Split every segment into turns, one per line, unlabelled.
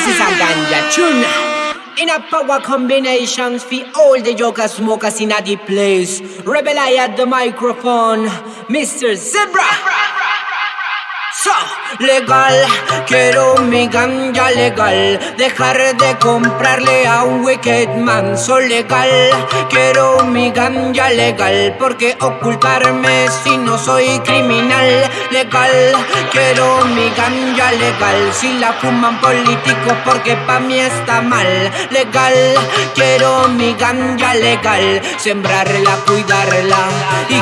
This is a ganja tune. In a power combinations for all the yoga smokers in a deep place. Rebel I at the microphone, Mr. Zebra. Legal, quiero mi ganja legal. Dejar de comprarle a un wicked man So legal, quiero mi ganja legal Porque ocultarme si no soy criminal. Legal, quiero mi ganja legal. Si la fuman políticos porque pa' mí está mal. Legal, quiero mi ganja legal. Sembrarla, cuidarla y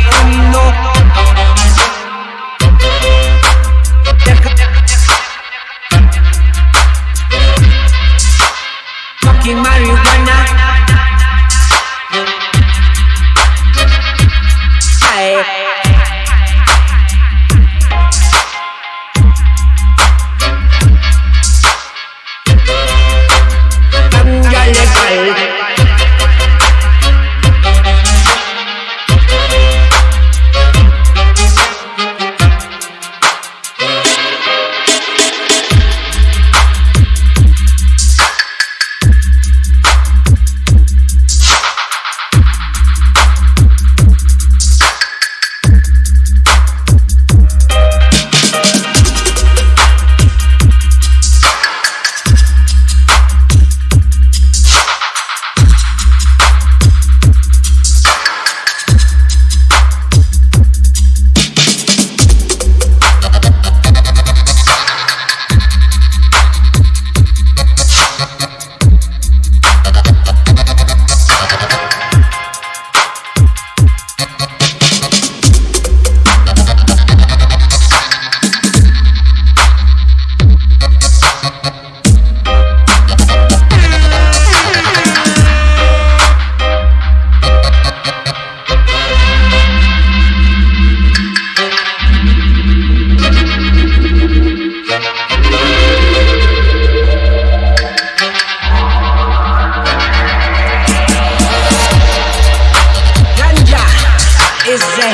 How know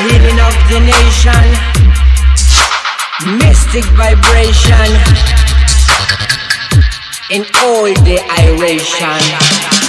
healing of the nation. Mystic vibration. In all the iration